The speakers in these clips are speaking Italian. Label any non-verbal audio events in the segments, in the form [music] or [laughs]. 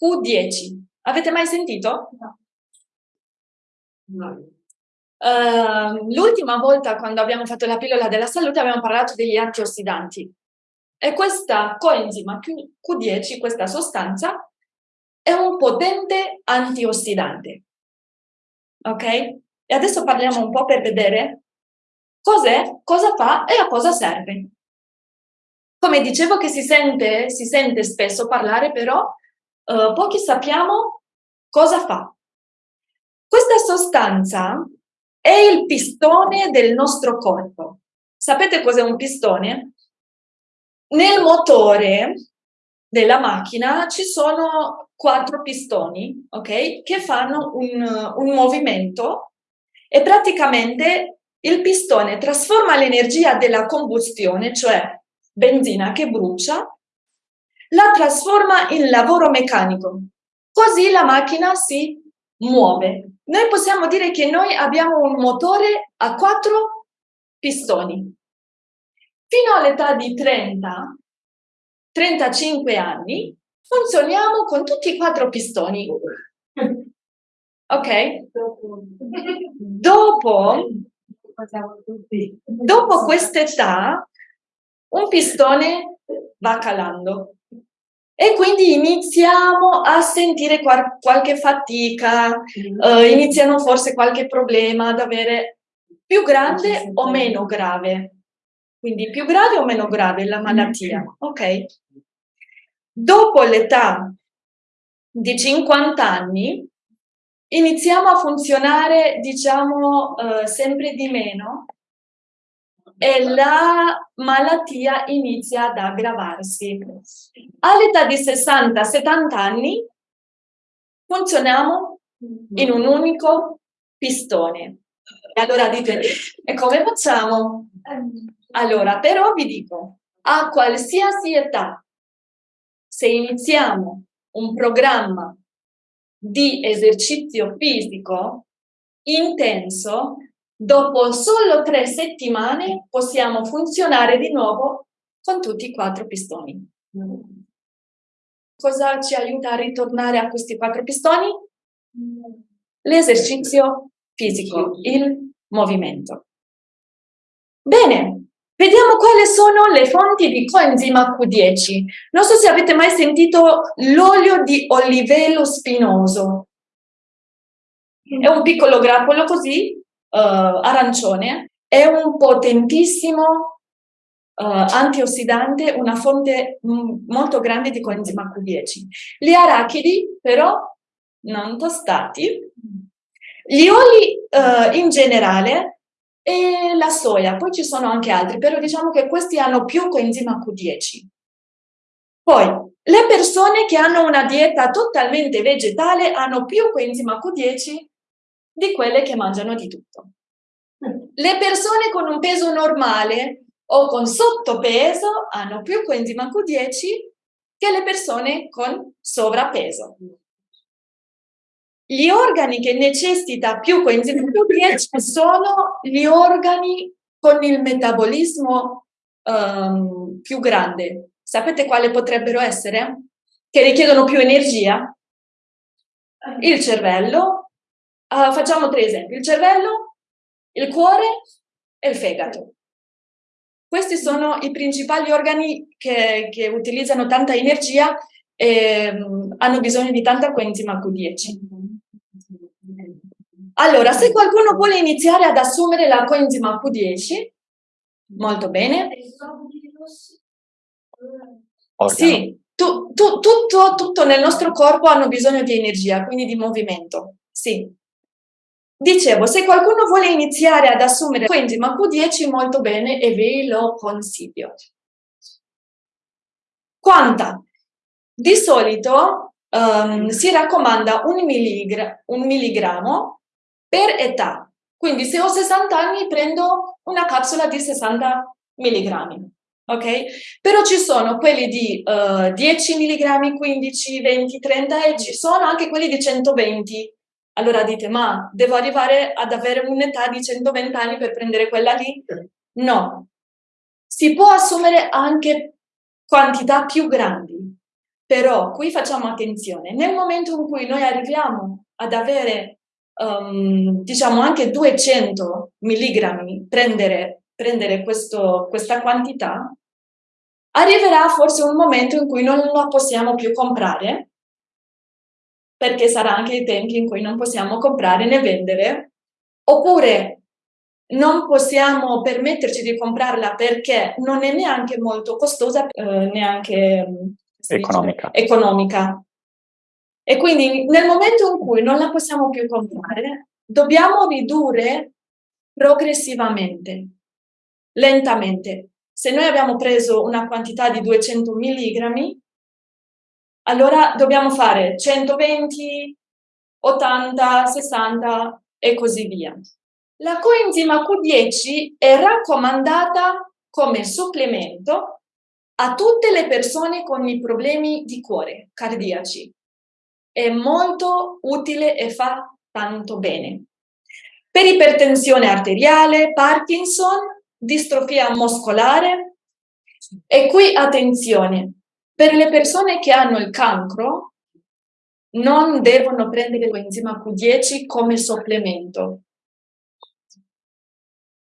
uh, del coenzima Q10. Avete mai sentito? No. no. Uh, L'ultima volta quando abbiamo fatto la pillola della salute abbiamo parlato degli antiossidanti e questa coenzima Q10, questa sostanza, è un potente antiossidante. Ok? E adesso parliamo un po' per vedere cos'è, cosa fa e a cosa serve. Come dicevo che si sente, si sente spesso parlare, però uh, pochi sappiamo cosa fa. Questa sostanza è il pistone del nostro corpo. Sapete cos'è un pistone? Nel motore della macchina ci sono quattro pistoni, ok? Che fanno un, un movimento e praticamente il pistone trasforma l'energia della combustione, cioè benzina che brucia, la trasforma in lavoro meccanico. Così la macchina si muove. Noi possiamo dire che noi abbiamo un motore a quattro pistoni. Fino all'età di 30, 35 anni, funzioniamo con tutti i quattro pistoni. Ok? Dopo, dopo quest'età, un pistone va calando e quindi iniziamo a sentire qual qualche fatica, uh, iniziano forse qualche problema ad avere più grande o meno grave. Quindi più grave o meno grave la malattia, ok? Dopo l'età di 50 anni iniziamo a funzionare, diciamo, uh, sempre di meno e la malattia inizia ad aggravarsi. All'età di 60-70 anni funzioniamo in un unico pistone. E allora dite, e come facciamo? Allora, però vi dico, a qualsiasi età, se iniziamo un programma di esercizio fisico intenso, Dopo solo tre settimane possiamo funzionare di nuovo con tutti i quattro pistoni. Cosa ci aiuta a ritornare a questi quattro pistoni? L'esercizio fisico, il movimento. Bene, vediamo quali sono le fonti di coenzima Q10. Non so se avete mai sentito l'olio di olivelo spinoso. È un piccolo grappolo così, uh, arancione, è un potentissimo uh, antiossidante, una fonte molto grande di coenzima Q10. Gli arachidi però non tostati, gli oli uh, in generale e la soia, poi ci sono anche altri, però diciamo che questi hanno più coenzima Q10. Poi, le persone che hanno una dieta totalmente vegetale hanno più coenzima Q10 di quelle che mangiano di tutto. Le persone con un peso normale o con sottopeso hanno più coenzima Q10 che le persone con sovrappeso. Gli organi che necessitano più coenzima Q10 sono gli organi con il metabolismo um, più grande. Sapete quali potrebbero essere? Che richiedono più energia? Il cervello, Uh, facciamo tre esempi, il cervello, il cuore e il fegato. Questi sono i principali organi che, che utilizzano tanta energia e um, hanno bisogno di tanta coenzima Q10. Allora, se qualcuno vuole iniziare ad assumere la coenzima Q10, molto bene. Sì, tu, tu, tutto, tutto nel nostro corpo hanno bisogno di energia, quindi di movimento. Sì. Dicevo, se qualcuno vuole iniziare ad assumere coenzima Q10, molto bene e ve lo consiglio. Quanta? Di solito um, si raccomanda un, milligra un milligrammo per età. Quindi se ho 60 anni prendo una capsula di 60 milligrammi. Ok? Però ci sono quelli di uh, 10 milligrammi, 15, 20, 30 e ci sono anche quelli di 120 allora dite, ma devo arrivare ad avere un'età di 120 anni per prendere quella lì? No. Si può assumere anche quantità più grandi. Però qui facciamo attenzione, nel momento in cui noi arriviamo ad avere, um, diciamo, anche 200 milligrammi, prendere, prendere questo, questa quantità, arriverà forse un momento in cui non la possiamo più comprare, perché sarà anche i tempi in cui non possiamo comprare né vendere, oppure non possiamo permetterci di comprarla perché non è neanche molto costosa, eh, neanche economica. economica. E quindi nel momento in cui non la possiamo più comprare, dobbiamo ridurre progressivamente, lentamente. Se noi abbiamo preso una quantità di 200 milligrammi, allora dobbiamo fare 120, 80, 60 e così via. La coenzima Q10 è raccomandata come supplemento a tutte le persone con i problemi di cuore cardiaci. È molto utile e fa tanto bene. Per ipertensione arteriale, Parkinson, distrofia muscolare. E qui attenzione, per le persone che hanno il cancro non devono prendere l'enzima Q10 come supplemento.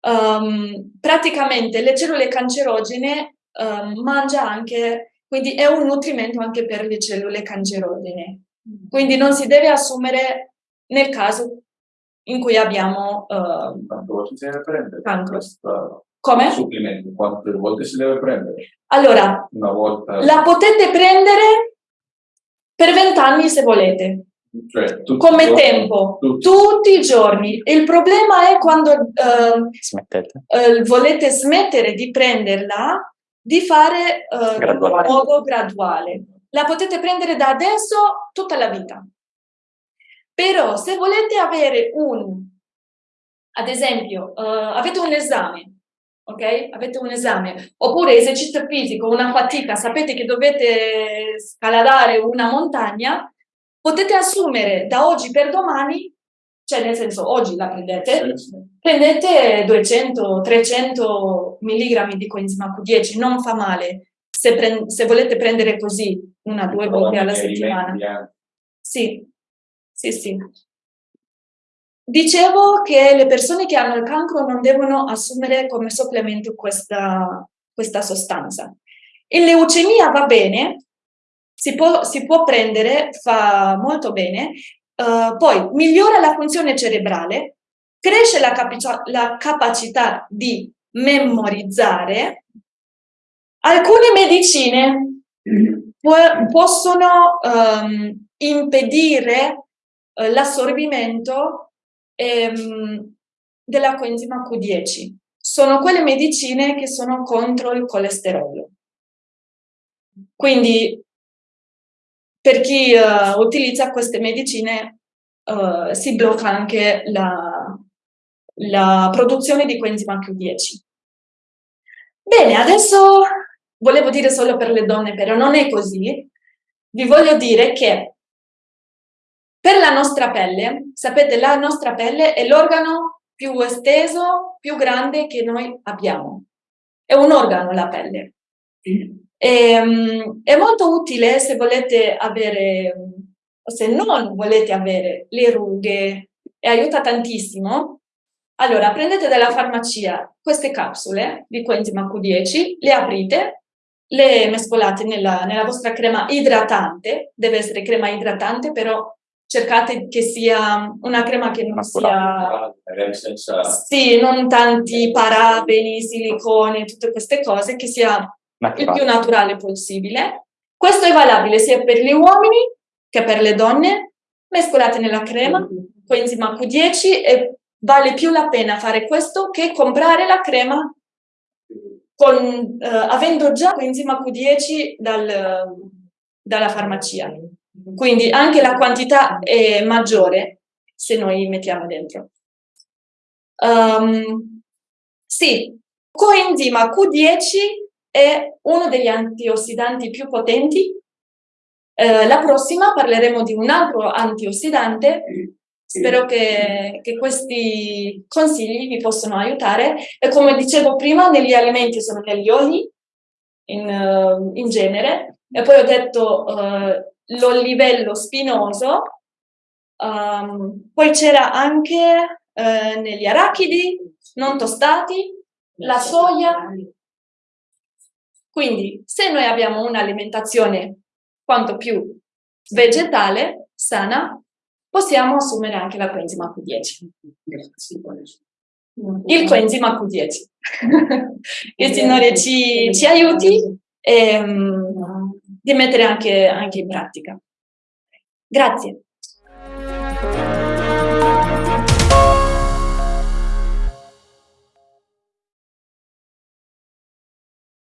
Um, praticamente le cellule cancerogene um, mangia anche, quindi è un nutrimento anche per le cellule cancerogene. Quindi non si deve assumere nel caso in cui abbiamo uh, cancro. Come? Supplemento, quante volte si deve prendere? Allora, Una volta? la potete prendere per vent'anni se volete. Cioè, tutti Come giorni? tempo, Tutti. tutti i giorni. Il problema è quando Smettete. uh, volete smettere di prenderla, di fare Graduale. in modo graduale. La potete prendere da adesso tutta la vita. Però se volete avere un, ad esempio, uh, avete un esame, ok? Avete un esame, oppure esercizio fisico, una fatica, sapete che dovete scalare una montagna, potete assumere da oggi per domani, cioè nel senso oggi la prendete, prendete 200, 300 milligrammi di coenzima Q10, non fa male se, se volete prendere così una, due volte alla settimana. anche. Sì, sì, sì. Dicevo che le persone che hanno il cancro non devono assumere come supplemento questa, questa sostanza. In leucemia va bene, si può, si può prendere, fa molto bene, eh, poi migliora la funzione cerebrale, cresce la, la capacità di memorizzare. Alcune medicine può- possono ehm, impedire eh, l'assorbimento ehm, della coenzima Q10. Sono quelle medicine che sono contro il colesterolo. Quindi per chi eh, utilizza queste medicine eh, si blocca anche la, la produzione di coenzima Q10. Bene, adesso volevo dire solo per le donne, però non è così. Vi voglio dire che per la nostra pelle, sapete, la nostra pelle è l'organo più esteso, più grande che noi abbiamo. È un organo la pelle. E, um, è molto utile se volete avere, o se non volete avere le rughe, e aiuta tantissimo. Allora, prendete dalla farmacia queste capsule di coenzima Q10, le aprite, le mescolate nella, nella vostra crema idratante, deve essere crema idratante, però cercate che sia una crema che non sia Magari senza... sì, non tanti parabeni, silicone, tutte queste cose, che sia il più Naturale. naturale possibile. Questo è valabile sia per gli uomini che per le donne. Mescolate nella crema, coenzima Q10 e vale più la pena fare questo che comprare la crema con, eh, avendo già coenzima Q10 dal, dalla farmacia. Quindi anche la quantità è maggiore se noi mettiamo dentro. Um, sì, coenzima Q10 è uno degli antiossidanti più potenti. Eh, la prossima parleremo di un altro antiossidante. Spero che, che questi consigli vi possano aiutare. E come dicevo prima, negli alimenti sono negli oli, in, eh, in genere, E poi ho detto eh, lo livello spinoso, um, poi c'era anche eh, negli arachidi non tostati, la soia. Quindi se noi abbiamo un'alimentazione quanto più vegetale, sana, possiamo assumere anche la coenzima Q10. Il coenzima Q10. [laughs] Il Signore ci, ci aiuti e, di mettere anche, anche in pratica. Grazie.